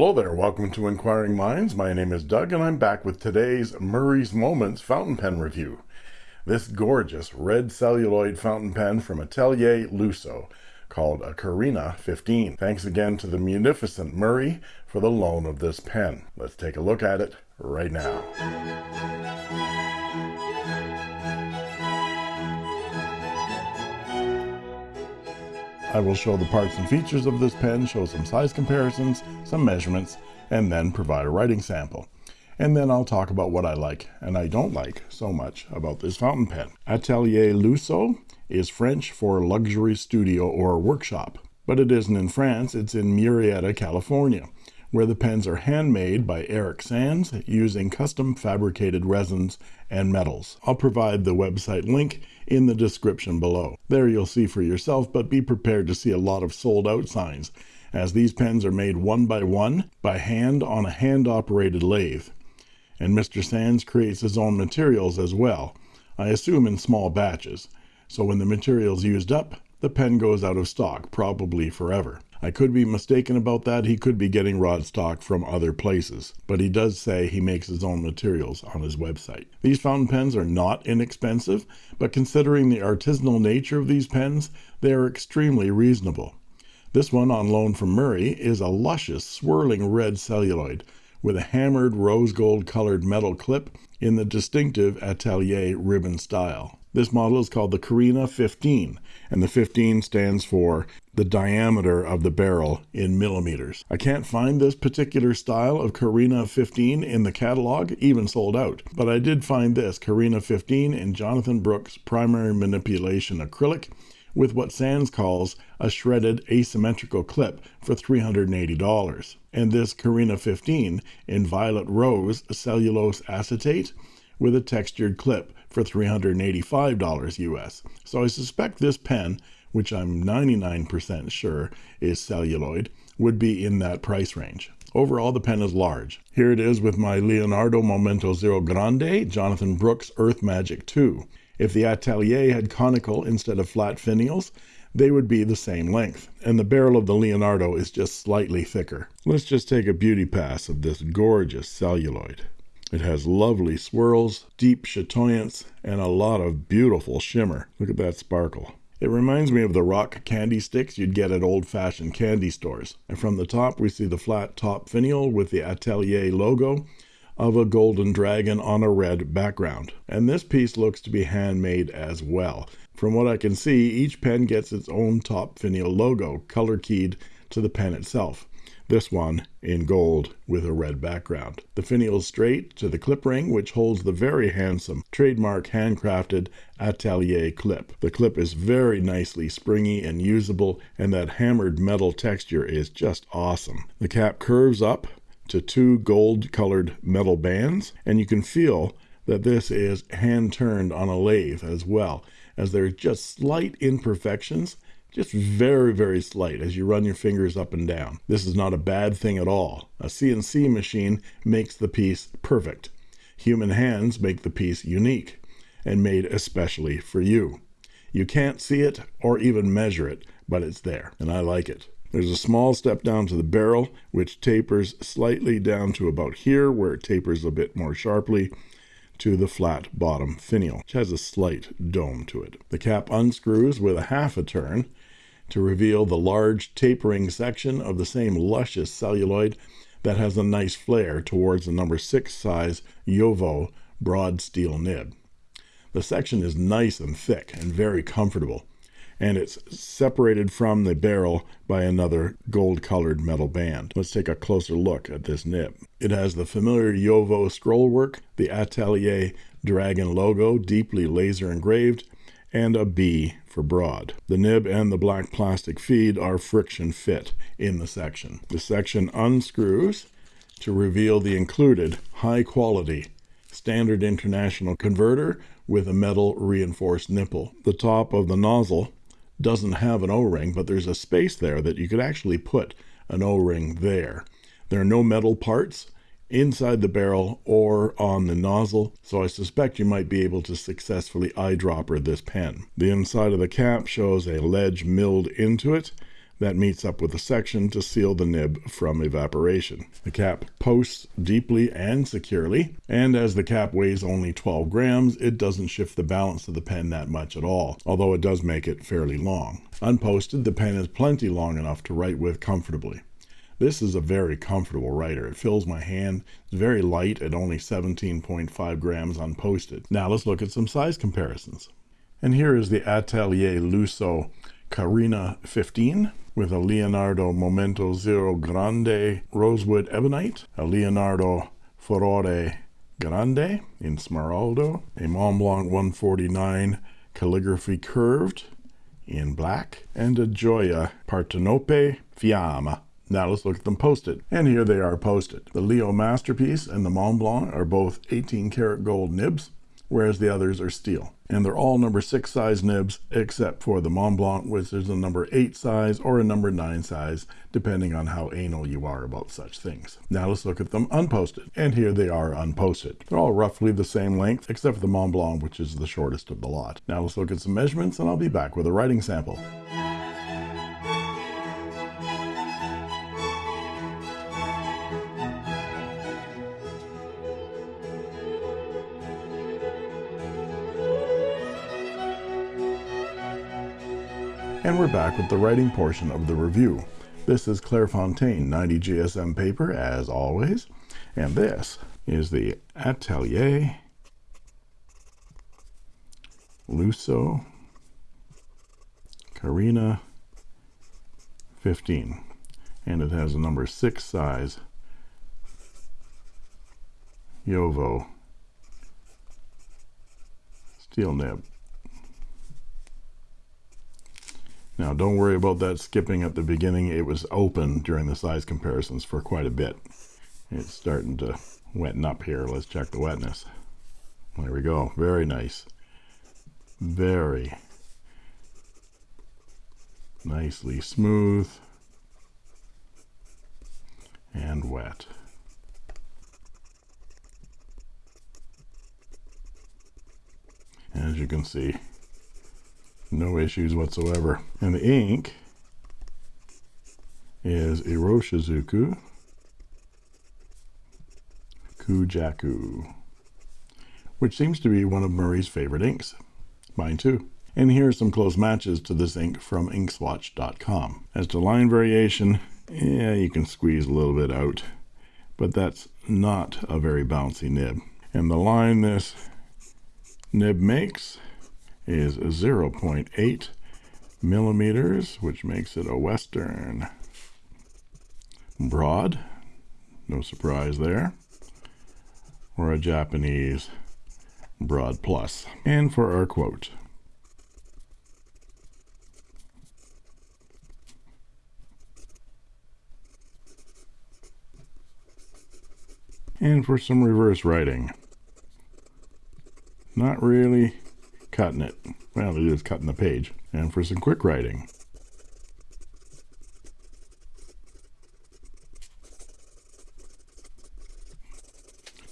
Hello there, welcome to Inquiring Minds. My name is Doug, and I'm back with today's Murray's Moments fountain pen review. This gorgeous red celluloid fountain pen from Atelier Lusso called a Carina 15. Thanks again to the munificent Murray for the loan of this pen. Let's take a look at it right now. I will show the parts and features of this pen, show some size comparisons, some measurements, and then provide a writing sample. And then I'll talk about what I like and I don't like so much about this fountain pen. Atelier Lusso is French for luxury studio or workshop. But it isn't in France, it's in Murrieta, California, where the pens are handmade by Eric Sands using custom fabricated resins and metals. I'll provide the website link in the description below. There you'll see for yourself, but be prepared to see a lot of sold out signs, as these pens are made one by one by hand on a hand operated lathe. And Mr. Sands creates his own materials as well, I assume in small batches. So when the material's used up, the pen goes out of stock, probably forever. I could be mistaken about that. He could be getting rod stock from other places, but he does say he makes his own materials on his website. These fountain pens are not inexpensive, but considering the artisanal nature of these pens, they are extremely reasonable. This one on loan from Murray is a luscious, swirling red celluloid with a hammered rose gold colored metal clip in the distinctive Atelier ribbon style. This model is called the Carina 15, and the 15 stands for the diameter of the barrel in millimeters. I can't find this particular style of Carina 15 in the catalog, even sold out, but I did find this Carina 15 in Jonathan Brooks primary manipulation acrylic with what Sands calls a shredded asymmetrical clip for $380. And this Carina 15 in violet rose cellulose acetate with a textured clip for $385 US. So I suspect this pen, which I'm 99% sure is celluloid, would be in that price range. Overall, the pen is large. Here it is with my Leonardo Momento Zero Grande Jonathan Brooks Earth Magic 2. If the Atelier had conical instead of flat finials, they would be the same length, and the barrel of the Leonardo is just slightly thicker. Let's just take a beauty pass of this gorgeous celluloid. It has lovely swirls, deep chatoyance, and a lot of beautiful shimmer. Look at that sparkle. It reminds me of the rock candy sticks you'd get at old-fashioned candy stores. And from the top we see the flat top finial with the Atelier logo of a golden dragon on a red background. And this piece looks to be handmade as well. From what I can see, each pen gets its own top finial logo, color keyed to the pen itself this one in gold with a red background. The finial straight to the clip ring, which holds the very handsome trademark handcrafted Atelier clip. The clip is very nicely springy and usable, and that hammered metal texture is just awesome. The cap curves up to two gold colored metal bands, and you can feel that this is hand turned on a lathe as well, as there are just slight imperfections just very, very slight as you run your fingers up and down. This is not a bad thing at all. A CNC machine makes the piece perfect. Human hands make the piece unique and made especially for you. You can't see it or even measure it, but it's there, and I like it. There's a small step down to the barrel, which tapers slightly down to about here, where it tapers a bit more sharply to the flat bottom finial, which has a slight dome to it. The cap unscrews with a half a turn to reveal the large tapering section of the same luscious celluloid that has a nice flare towards the number 6 size JoWo broad steel nib. The section is nice and thick and very comfortable, and it's separated from the barrel by another gold colored metal band. Let's take a closer look at this nib. It has the familiar JoWo scrollwork, the Atelier Dragon logo deeply laser engraved, and a B for broad. The nib and the black plastic feed are friction fit in the section. The section unscrews to reveal the included high quality standard international converter with a metal reinforced nipple. The top of the nozzle doesn't have an O-ring, but there's a space there that you could actually put an O-ring there. There are no metal parts inside the barrel or on the nozzle, so I suspect you might be able to successfully eyedropper this pen. The inside of the cap shows a ledge milled into it that meets up with the section to seal the nib from evaporation. The cap posts deeply and securely, and as the cap weighs only 12 grams, it doesn't shift the balance of the pen that much at all, although it does make it fairly long. Unposted, the pen is plenty long enough to write with comfortably. This is a very comfortable writer. It fills my hand. It's very light at only 17.5 grams unposted. Now let's look at some size comparisons. And here is the Atelier Lusso Carina 15 with a Leonardo Momento Zero Grande Rosewood Ebonite, a Leonardo Furore Grande in Smeraldo, a Montblanc 149 Calligraphy Curved in black, and a Gioia Partenope Fiamma now let's look at them posted. And here they are posted. The Leo Masterpiece and the Mont Blanc are both 18 karat gold nibs, whereas the others are steel. And they're all number 6 size nibs, except for the Mont Blanc, which is a number 8 size or a number 9 size, depending on how anal you are about such things. Now let's look at them unposted. And here they are unposted. They're all roughly the same length, except for the Mont Blanc, which is the shortest of the lot. Now let's look at some measurements, and I'll be back with a writing sample. And we're back with the writing portion of the review. This is Clairefontaine 90 GSM paper, as always. And this is the Atelier Lusso Carina 15. And it has a number 6 size JoWo steel nib. Now don't worry about that skipping at the beginning. It was open during the size comparisons for quite a bit. It's starting to wetten up here. Let's check the wetness. There we go. Very nice. Very nicely smooth and wet. As you can see, no issues whatsoever. And the ink is Iroshizuku Kujaku, which seems to be one of Murray's favorite inks. Mine too. And here are some close matches to this ink from inkswatch.com. As to line variation, yeah, you can squeeze a little bit out, but that's not a very bouncy nib. And the line this nib makes is 0.8 millimeters, which makes it a Western broad. No surprise there. Or a Japanese broad plus. And for our quote. And for some reverse writing. Not really cutting it. Well, it is cutting the page. And for some quick writing.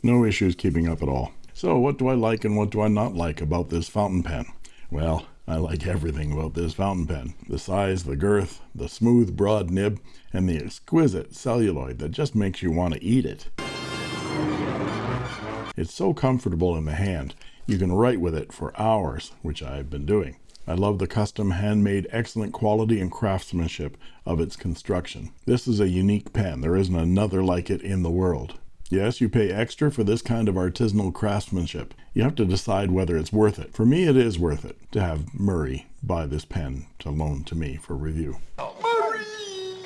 No issues keeping up at all. So what do I like and what do I not like about this fountain pen? Well, I like everything about this fountain pen. The size, the girth, the smooth broad nib, and the exquisite celluloid that just makes you want to eat it. It's so comfortable in the hand you can write with it for hours, which I've been doing. I love the custom handmade excellent quality and craftsmanship of its construction. This is a unique pen. There isn't another like it in the world. Yes, you pay extra for this kind of artisanal craftsmanship. You have to decide whether it's worth it. For me, it is worth it to have Murray buy this pen to loan to me for review. Oh, Murray!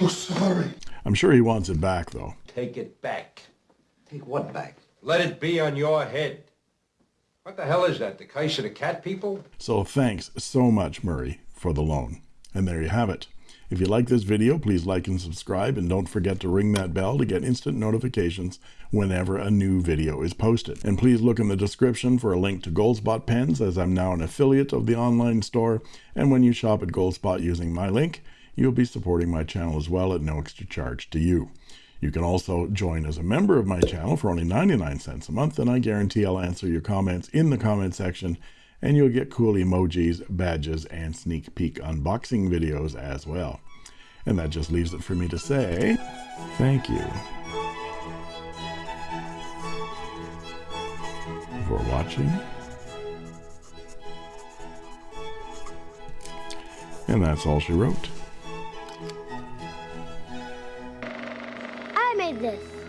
Oh, sorry. I'm sure he wants it back, though. Take it back. Take what back? Let it be on your head. What the hell is that? The the cat people? So thanks so much, Murray, for the loan. And there you have it. If you like this video, please like and subscribe, and don't forget to ring that bell to get instant notifications whenever a new video is posted. And please look in the description for a link to Goldspot pens, as I'm now an affiliate of the online store, and when you shop at Goldspot using my link, you'll be supporting my channel as well at no extra charge to you. You can also join as a member of my channel for only 99 cents a month, and I guarantee I'll answer your comments in the comment section, and you'll get cool emojis, badges, and sneak peek unboxing videos as well. And that just leaves it for me to say, thank you for watching. And that's all she wrote. this.